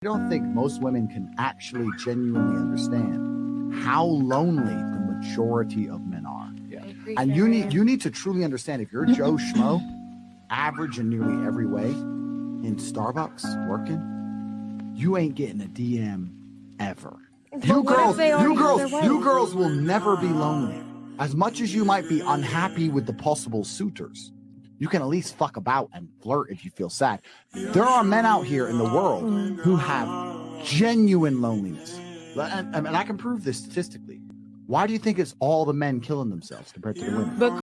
I don't think most women can actually genuinely understand how lonely the majority of men are. Yeah. And you need you need to truly understand if you're Joe Schmo, average in nearly every way, in Starbucks working, you ain't getting a DM ever. You girls, you girls, you girls will never be lonely. As much as you might be unhappy with the possible suitors, you can at least fuck about and flirt if you feel sad. There are men out here in the world who have genuine loneliness. And, and I can prove this statistically. Why do you think it's all the men killing themselves compared to the women? But